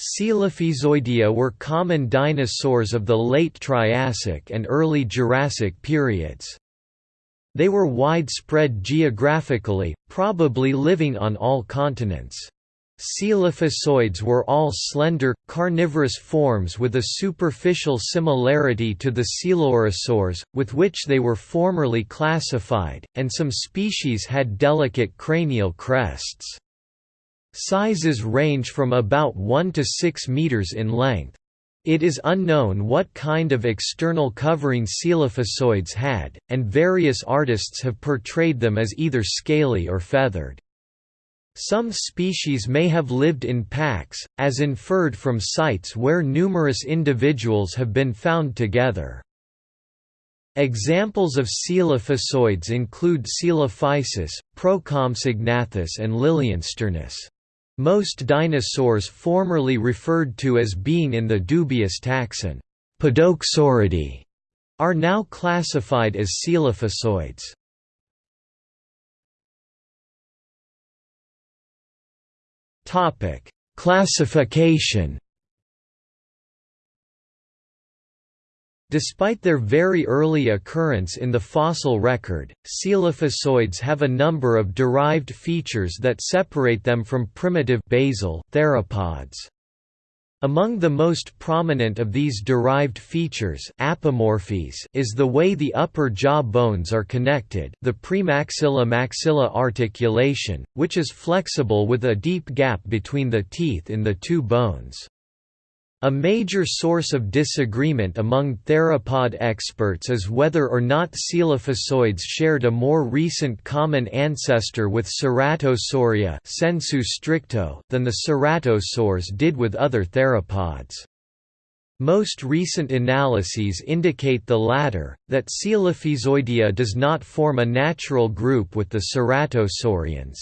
Coelophysoidea were common dinosaurs of the late Triassic and early Jurassic periods. They were widespread geographically, probably living on all continents. Coelophysoids were all slender, carnivorous forms with a superficial similarity to the coelurosaurs, with which they were formerly classified, and some species had delicate cranial crests. Sizes range from about 1 to 6 meters in length. It is unknown what kind of external covering coelophysoids had, and various artists have portrayed them as either scaly or feathered. Some species may have lived in packs, as inferred from sites where numerous individuals have been found together. Examples of coelophysoids include Coelophysis, Procompsognathus and Liliensternus. Most dinosaurs formerly referred to as being in the dubious taxon Podokesauridae are now classified as coelophysoids. Topic: Classification Despite their very early occurrence in the fossil record, coelophysoids have a number of derived features that separate them from primitive basal theropods. Among the most prominent of these derived features apomorphies is the way the upper jaw bones are connected the premaxilla-maxilla articulation, which is flexible with a deep gap between the teeth in the two bones. A major source of disagreement among theropod experts is whether or not coelophysoids shared a more recent common ancestor with Ceratosauria sensu stricto than the ceratosaurs did with other theropods. Most recent analyses indicate the latter, that Coelophysoidea does not form a natural group with the ceratosaurians.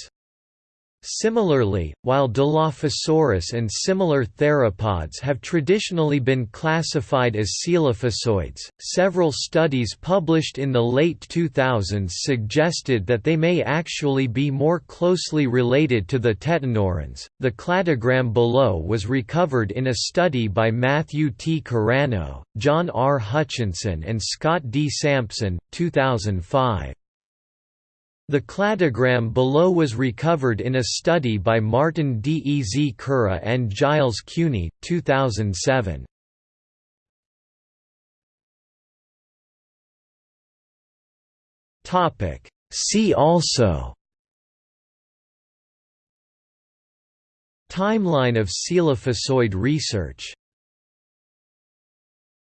Similarly, while Dilophosaurus and similar theropods have traditionally been classified as coelophysoids, several studies published in the late 2000s suggested that they may actually be more closely related to the tetanurans. The cladogram below was recovered in a study by Matthew T. Carrano, John R. Hutchinson, and Scott D. Sampson, 2005. The cladogram below was recovered in a study by Martin D. E. Z. Kura and Giles Cuny, 2007. See also Timeline of coelophysoid research